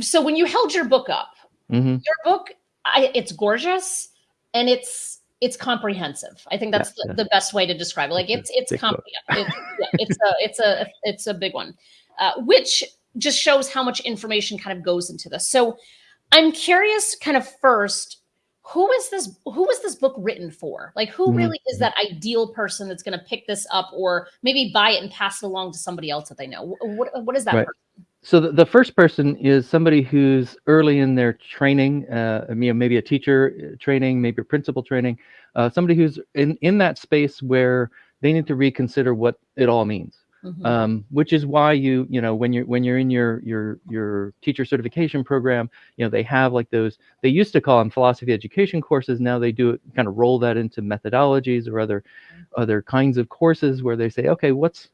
so when you held your book up, hmm your book, I, it's gorgeous and it's it's comprehensive. I think that's Yeah, the, yeah. the best way to describe it. Like It's it's it's comp- it's, yeah, it's a it's a it's a big one, uh, which just shows how much information kind of goes into this. So I'm curious, kind of first, who is this? Who was this book written for? Like, who Mhm, really is that ideal person that's going to pick this up, or maybe buy it and pass it along to somebody else that they know? What what is that? Right. So the, the first person is somebody who's early in their training, uh, you know, maybe a teacher uh, training, maybe a principal training, uh, somebody who's in, in that space where they need to reconsider what it all means. Mhm. um, which is why you you know when you're when you're in your your your teacher certification program you know they have like those they used to call them philosophy education courses now they do it kind of roll that into methodologies or other other kinds of courses where they say okay what's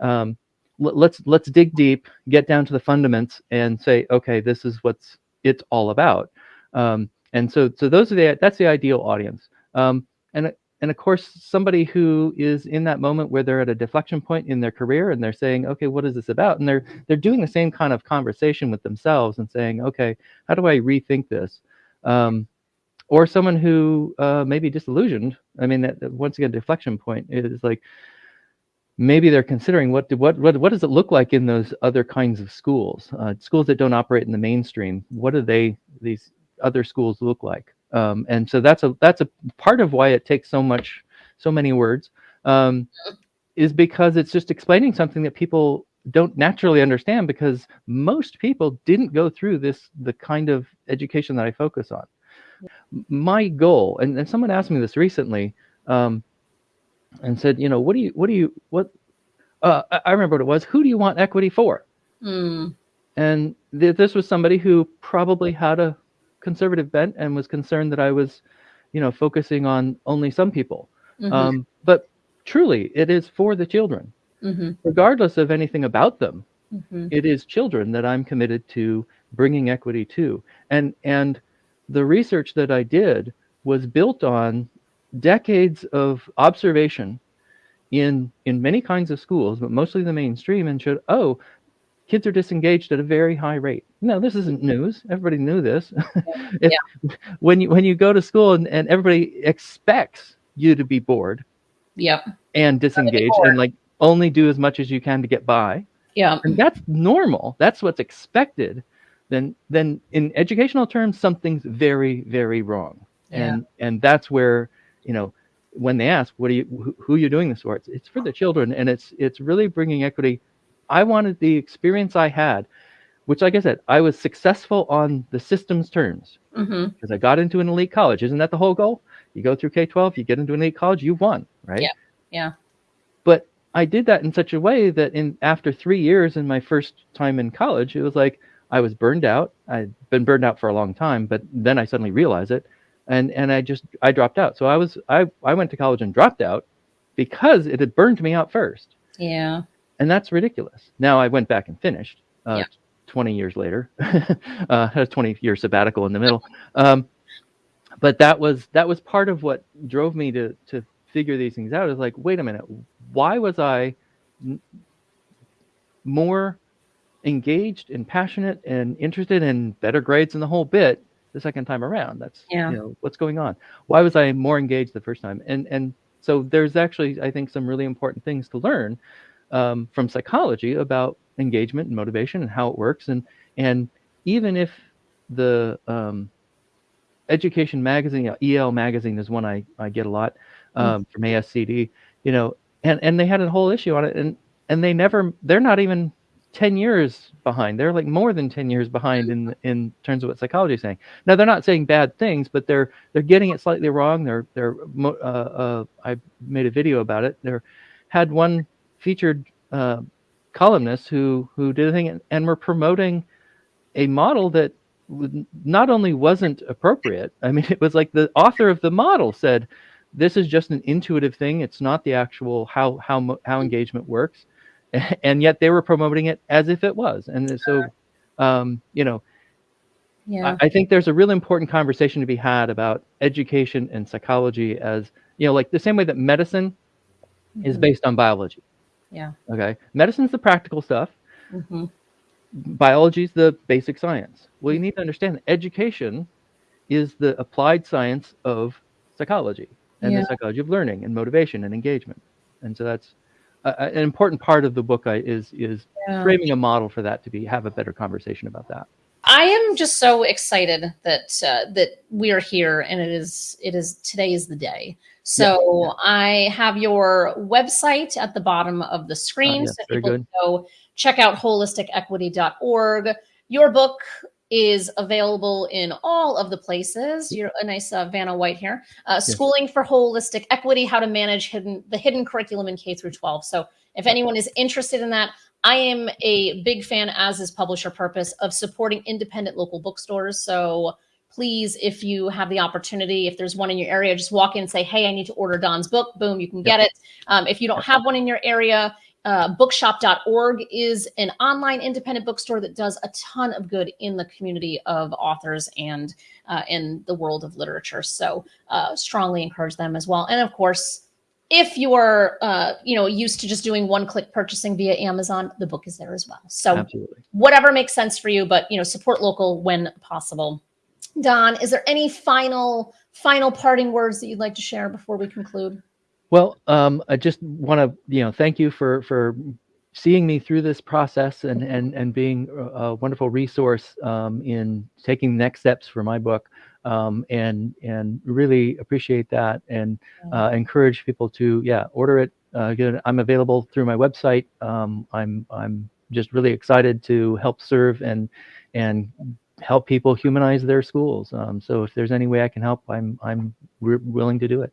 um, let's let's dig deep get down to the fundaments and say okay this is what's it's all about. Um, and so so those are the that's the ideal audience. Um, and and of course somebody who is in that moment where they're at a deflection point in their career and they're saying okay what is this about? And they're they're doing the same kind of conversation with themselves and saying okay how do i rethink this? Um, or someone who uh, may be disillusioned. I mean that, that once again deflection point is like maybe they're considering what what what what does it look like in those other kinds of schools? Uh, schools that don't operate in the mainstream what do they these other schools look like? Um, and so that's a that's a part of why it takes so much so many words um, is because it's just explaining something that people don't naturally understand because most people didn't go through this the kind of education that i focus on. My goal and, and someone asked me this recently um, and said you know what do you what do you what uh, I- remember what it was who do you want equity for Mm, and th- this was somebody who probably had a conservative bent and was concerned that I was, you know, focusing on only some people. mhm, Um, but truly, it is for the children, mhm, regardless of anything about them. mhm. It is children that I'm committed to bringing equity to, and and the research that I did was built on decades of observation in in many kinds of schools, but mostly the mainstream, and showed oh kids are disengaged at a very high rate. No, this isn't news. Everybody knew this. if, When you when you go to school and, and everybody expects you to be bored Yep. and disengaged and like only do as much as you can to get by, Yeah. and that's normal. That's what's expected. Then then in educational terms, something's very very wrong. Yeah. And and that's where you know when they ask what are you who, are you doing this for? It's, it's for the children and it's it's really bringing equity. I wanted the experience i had which like i said i was successful on the system's terms. Hmm because i got into an elite college. Isn't that the whole goal? You go through k-12 you get into an elite college you've won right? Yeah, yeah. but i did that in such a way that in after three years in my first time in college it was like i was burned out. I'd been burned out for a long time but then i suddenly realized it and and i just i dropped out. So i was i i went to college and dropped out because it had burned me out first. Yeah. and that's ridiculous. Now i went back and finished uh, Yeah. 20 years later. Uh, had a 20 year sabbatical in the middle. Um, but that was that was part of what drove me to to figure these things out. Is like wait a minute. Why was i n- more engaged and passionate and interested in better grades and the whole bit the second time around. That's Yeah. you know what's going on. Why was i more engaged the first time? And and so there's actually i think some really important things to learn um, from psychology about engagement and motivation and how it works. And and even if the um, education magazine el magazine is one i, I get a lot um, from ascd you know and and they had a whole issue on it. And and they never they're not even 10 years behind. They're like more than 10 years behind in in terms of what psychology is saying. Now they're not saying bad things but they're they're getting it slightly wrong. They're they're uh, uh, i made a video about it. There had one featured uh, columnist who who did a thing and, and were promoting a model that not only wasn't appropriate i mean it was like the author of the model said this is just an intuitive thing. It's not the actual how how how engagement works and yet they were promoting it as if it was and so um, you know Yeah. I, I think there's a really important conversation to be had about education and psychology as you know like the same way that medicine is Mhm. based on biology Yeah. okay medicine's the practical stuff Mhm. biology is the basic science. Well, you need to understand that education is the applied science of psychology and Yeah. the psychology of learning and motivation and engagement. And so that's an important part of the book I, is is Yeah. framing a model for that to be have a better conversation about that. I am just so excited that uh, that we are here, and it is it is today is the day. So I have your website at the bottom of the screen, Uh, yes, so people good. can go check out holisticequity.org. Your book is available in all of the places. You're a nice uh, Vanna White here. Uh, Schooling for Holistic Equity: How to Manage Hidden the Hidden Curriculum in K through 12. So if anyone is interested in that, I am a big fan, as is Publisher Purpose, of supporting independent local bookstores. So please, if you have the opportunity, if there's one in your area, just walk in and say, "Hey, I need to order Don's book." Boom, you can get it. Um, if you don't have one in your area, uh, bookshop.org is an online independent bookstore that does a ton of good in the community of authors and uh, in the world of literature. So uh, strongly encourage them as well. And of course, if you are uh, you know used to just doing one click purchasing via Amazon, the book is there as well. So Absolutely. whatever makes sense for you, but you know support local when possible. Don, is there any final final parting words that you'd like to share before we conclude? Well, um, I just want to, you know, thank you for for seeing me through this process and and and being a wonderful resource um, in taking the next steps for my book, um, and and really appreciate that and uh, encourage people to yeah order it. Uh, get- I'm available through my website. Um, I'm I'm just really excited to help serve and and help people humanize their schools. Um, so if there's any way I can help, I'm I'm willing to do it.